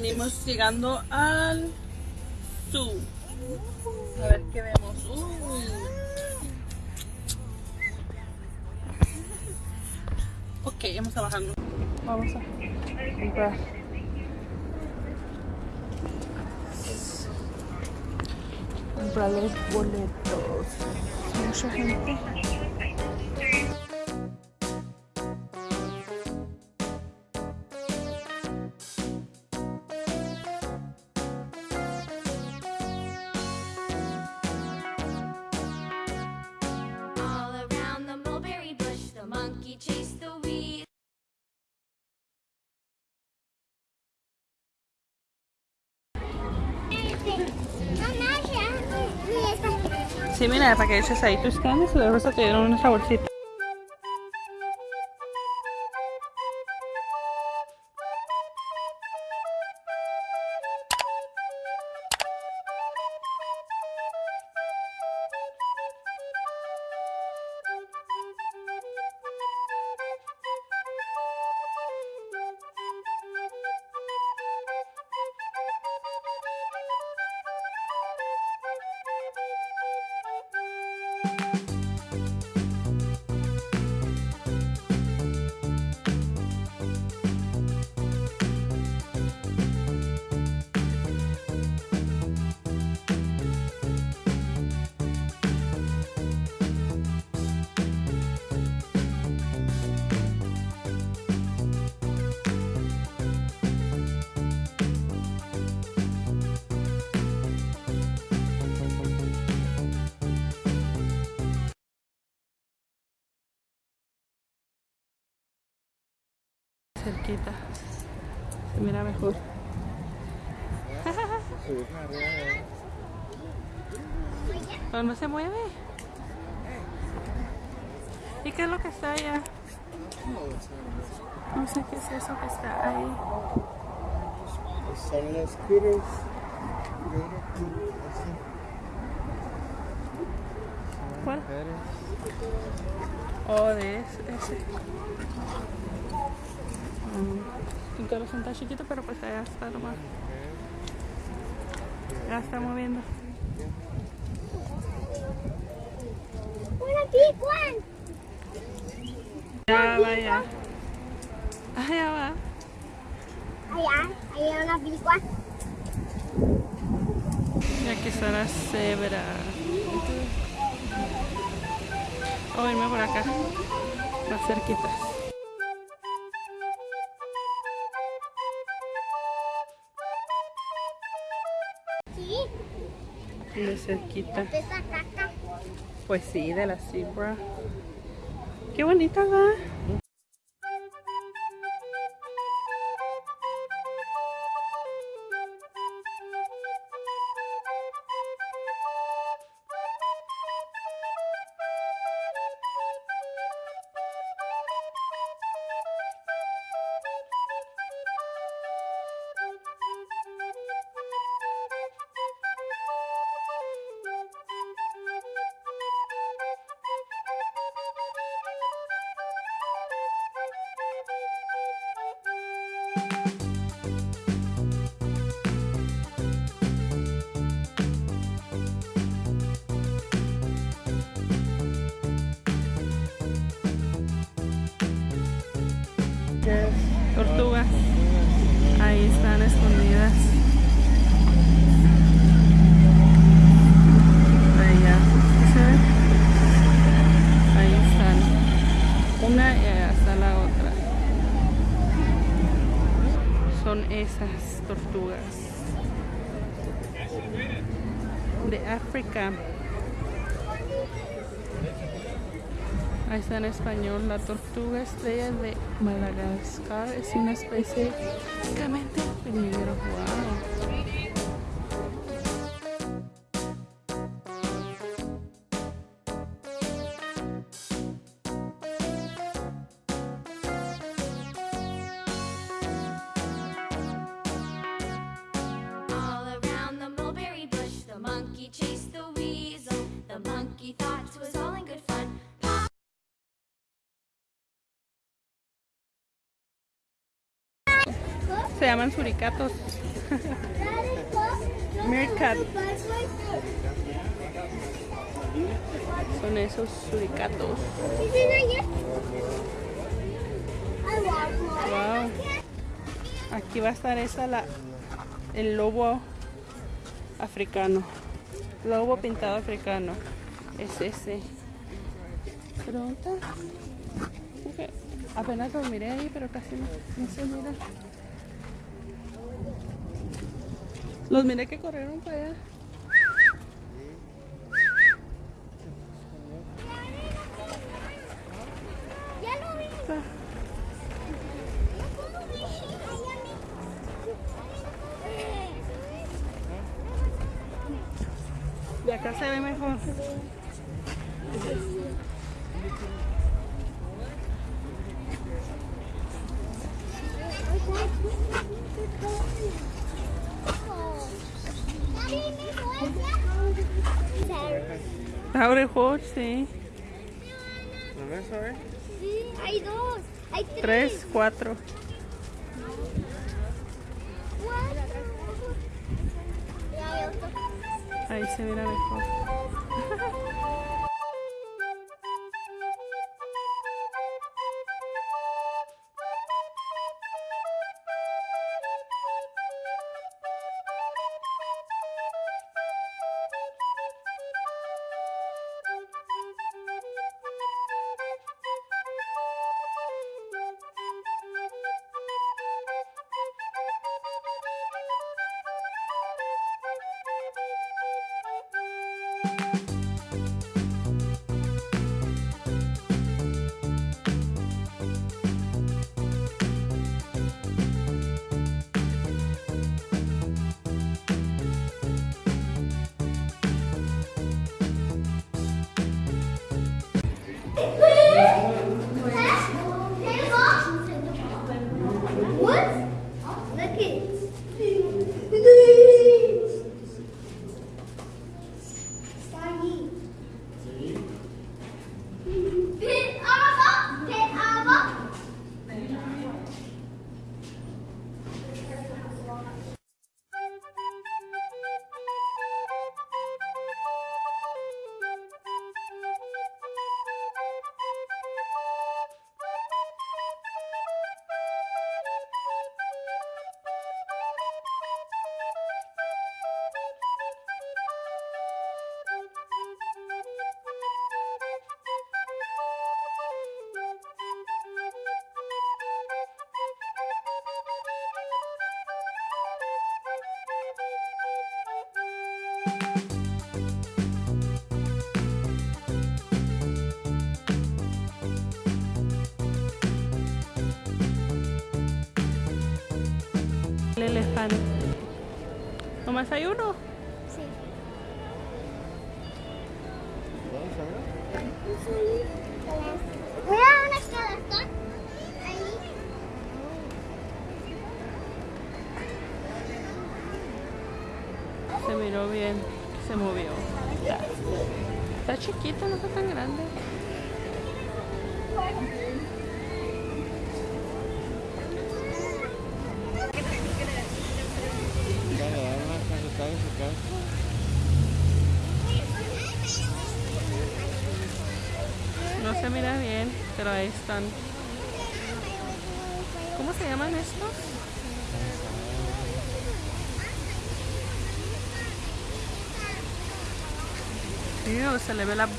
Venimos llegando al zoo. A ver qué vemos. Uy. Ok, vamos a. Vamos a comprar. Comprar los boletos. Mucha gente. Sí, mira, para que eches ahí tus canes y de resto te dieron una bolsita. Cerquita. Se mira mejor. No se mueve. ¿Y qué es lo que está allá? No sé qué es eso que está ahí. Son los scooters. ¿Cuál? Oh, de ese. ese. Mm. El corazón está chiquito, pero pues allá está nomás. Ya está moviendo. One. Ya va, ya. Ah, ya va. Allá, allá una one. Y aquí está la cebra. Voy a irme por acá. Más cerquitas. De cerquita. Pues sí, de la zebra. Qué bonita va. Escondidas. Allá. ¿Sí se ve? Ahí están. Una y allá está la otra. Son esas tortugas. De África. Ahí está en español. La tortuga estrella de Madagascar es una especie prácticamente en peligro. Wow. All Se llaman suricatos. Meerkat. Son esos suricatos. Aquí va a estar esa la el lobo africano. Lobo pintado africano. Es ese. Pronto. Apenas lo miré ahí, pero casi no, no se mira. Los miré que corrieron para allá. Ya lo vi. Ah, De acá se ve mejor. Está mejor, sí. ¿Lo ves, a ver? Sí, hay dos. Hay tres. Tres, cuatro. Cuatro. Y hay otro. Ahí se mira mejor. El elefante. ¿Nomás hay uno? Mira bien, pero ahí están. ¿Cómo se llaman estos? Ew, se le ve la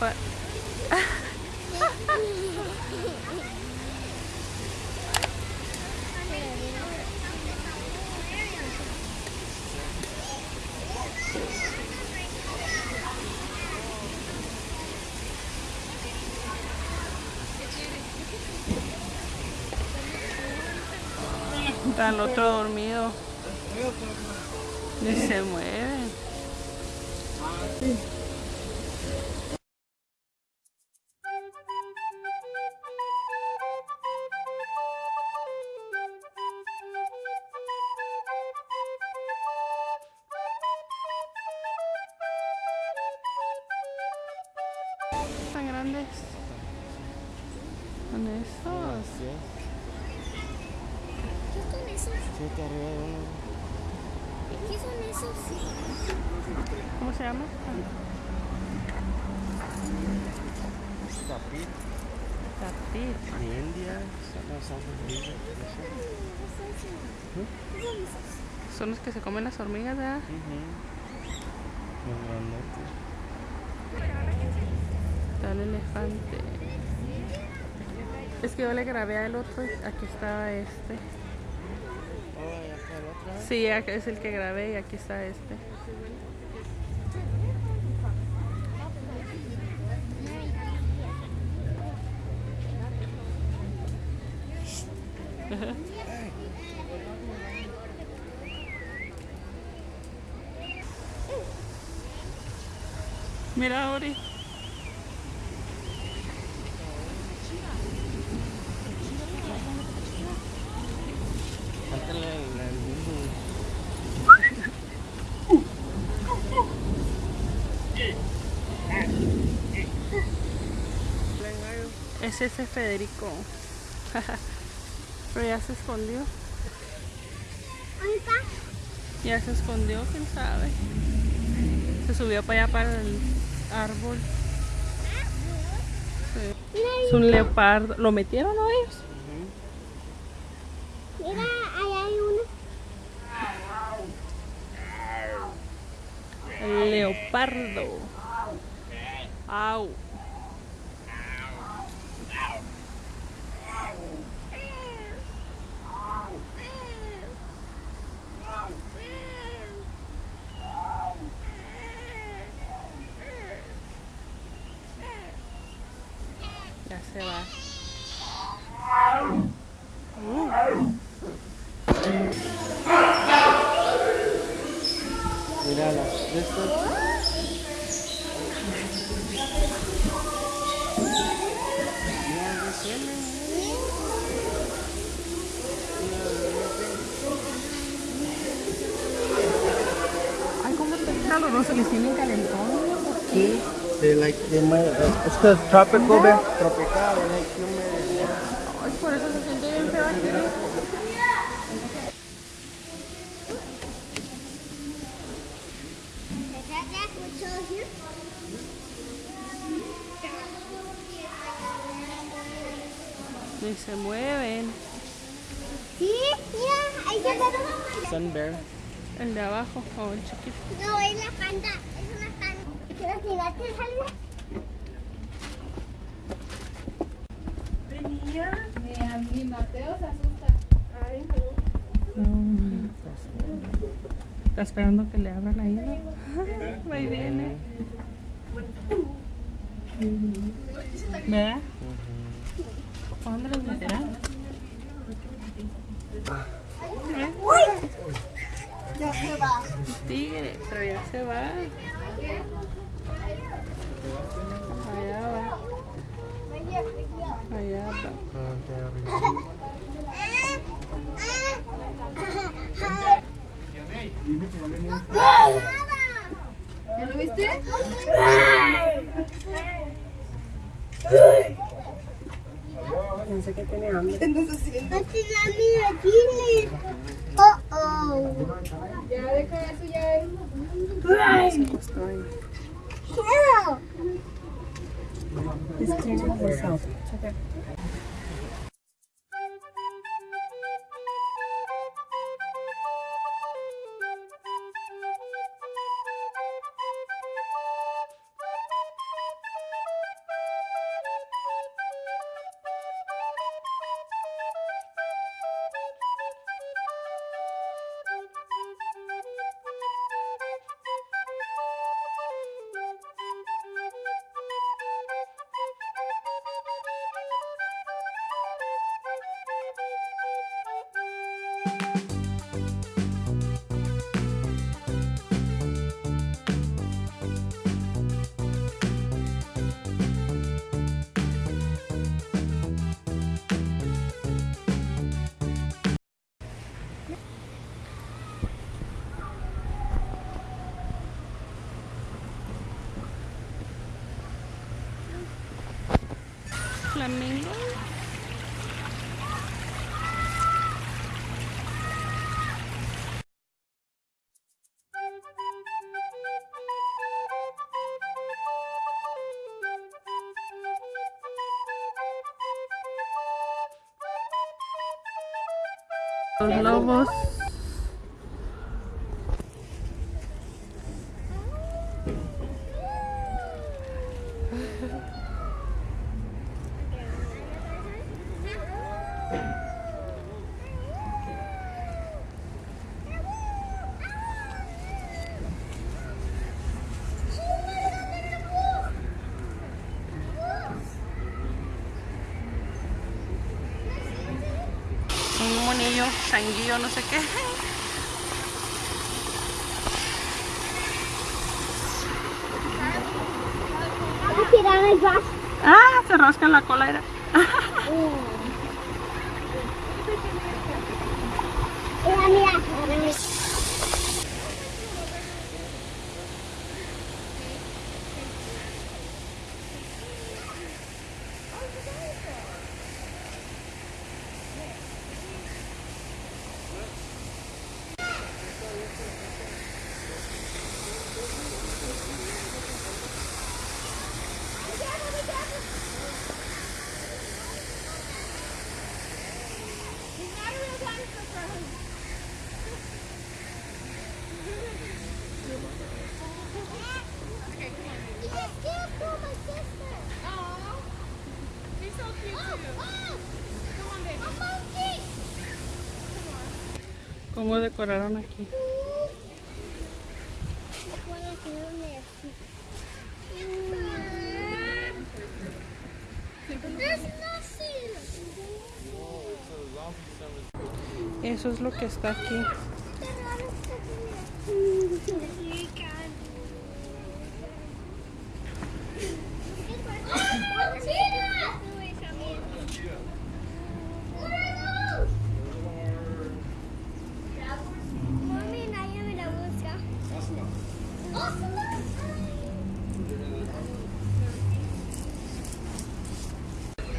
el otro dormido. Ni se mueve. Tan grandes. Son esos. Así es. ¿Qué son esos? ¿Qué son esos? ¿Cómo se llama? Tapir. Tapir. De India. ¿Qué son los que se comen las hormigas, ¿verdad? Los grandotes. Está el elefante. Es que yo le grabé al otro aquí estaba este. Oh, ya está el otro. Sí, es el que grabé y aquí está este. Mira, Ori. Cántale el, el mundo. Es ese Federico. Pero ya se escondió. ¿Dónde está? Ya se escondió, quién sabe. Se subió para allá para el árbol. Sí. Es un leopardo. ¿Lo metieron ¿no, ellos? Mira, ahí hay uno. El leopardo. Au. Ya se va. De tiene. Ay, ¿cómo está caloroso? ¿Les tienen calentón? Sí. They like, they might, uh, it's cause tropical, bear. Tropical, they like humid. Ay, por eso se siente bien feo? Ni se mueven. Sí, mira, ahí se ve. Sun bear. El de abajo, o el chiquito. No, es la panda, es una panda. ¿Quieres tirarte salve? Está esperando que le abran ahí. ¿no? Ahí viene. ¿Verdad? ¿A dónde los meterán? Ya se va. Tigre, pero ya se va. Allá va, allá va. ¿Ya lo viste? Pensé que tenía hambre. La Los lobos. Un monillo, changuillo, no sé qué. Ah, se rasca en la cola. Era. ¿Cómo decoraron aquí? Eso es lo que está aquí.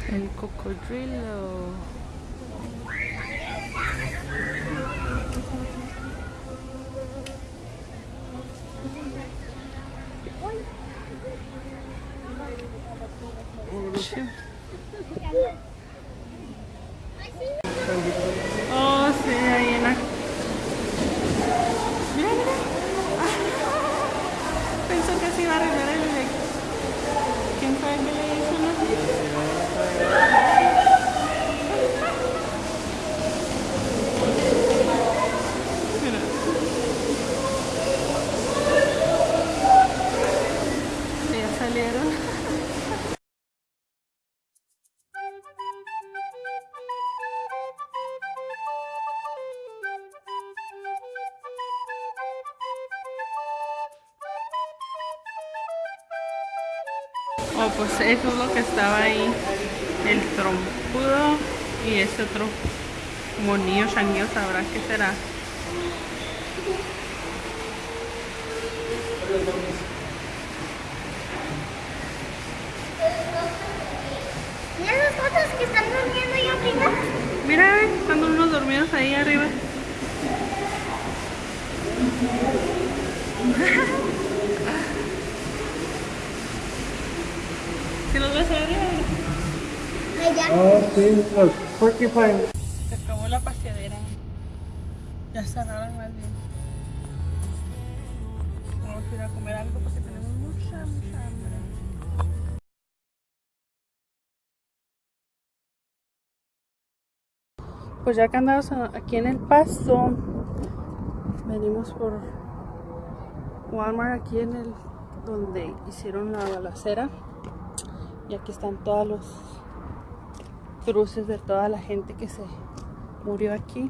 El cocodrilo. Pues eso es lo que estaba ahí. El trompudo y este otro monillo changuillo, sabrá qué será. Mira los otros que están durmiendo ahí arriba. Mira, están unos dormidos ahí arriba. ¿Sí los ves ahí arriba? Allá. Se acabó la paseadera. Ya cerraron más bien. Vamos a ir a comer algo porque tenemos mucha, mucha hambre. Pues ya que andamos aquí en el paso, venimos por Walmart aquí en el donde hicieron la balacera. Y aquí están todos los cruces de toda la gente que se murió aquí.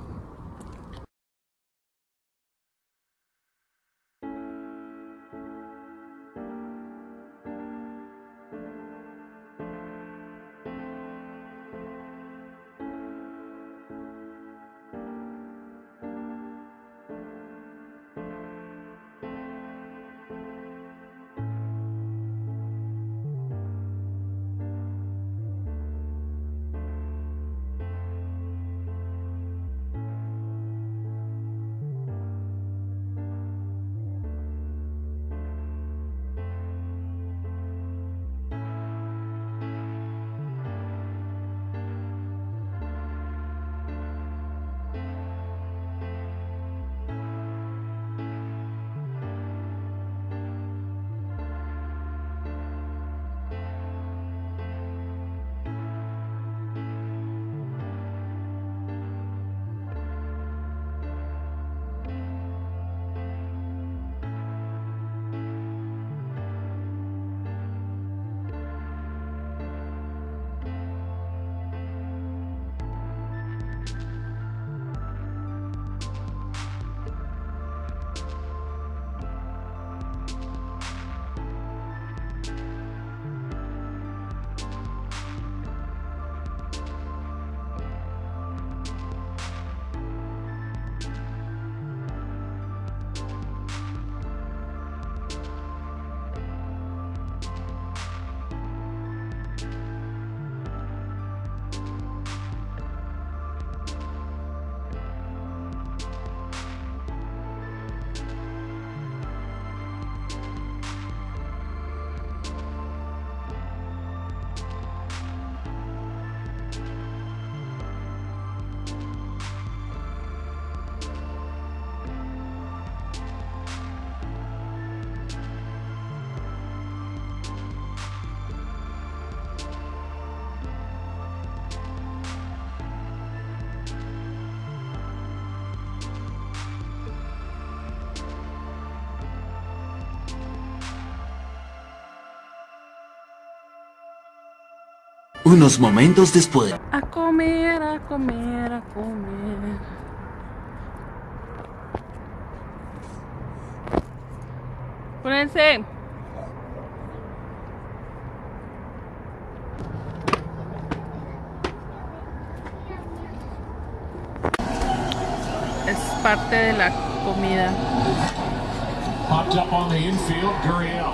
Unos momentos después. A comer, a comer, a comer. Pónganse. Es parte de la comida. Popped up on the infield, Gurriel.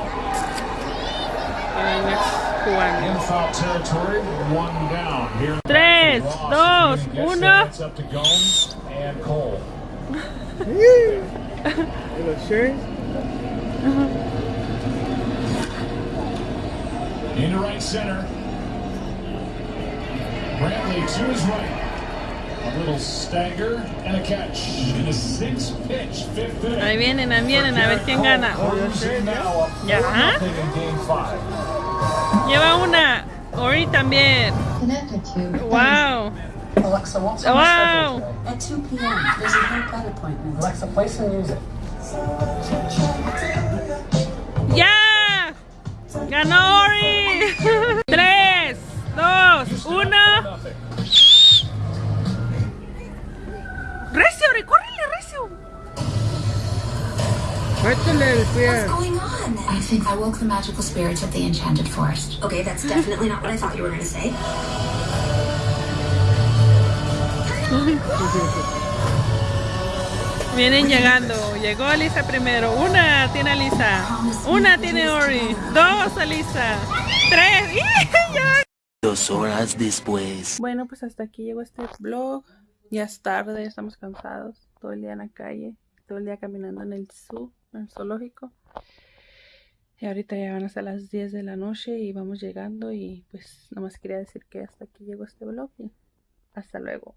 Jugando. In foul territory, one down here. Tres, Ross dos, gets there. uno. It's up to Gomes and Cole. Little shirt. Into right center. Brantley to his right. A little stagger and a catch in a six pitch fifth inning. Ahí vienen, ahí vienen, a ver quién gana. Ya. Lleva una. Ori también. Connected to Wow. Alexa, what's on Wow. today? at 2 p.m. There's a haircut appointment. Alexa, play some music. ¡Ya! ¡Ganó Ori! Tres, dos, uno. ¡Recio, Ori! ¡Córrele, Recio! Métele el pie. I think I woke the magical spirits of the enchanted forest. Okay, that's definitely not what I thought you were going to say. Vienen llegando. Llegó Alisa primero. Una tiene Alisa. Una tiene Ori. Dos Alisa. Tres. Dos horas después. Bueno, pues hasta aquí llegó este vlog. Ya es tarde, ya estamos cansados. Todo el día en la calle. Todo el día caminando en el zoo, en el zoológico. Y ahorita ya van a ser las 10 de la noche y vamos llegando. Y pues nomás quería decir que hasta aquí llegó este vlog. Y hasta luego.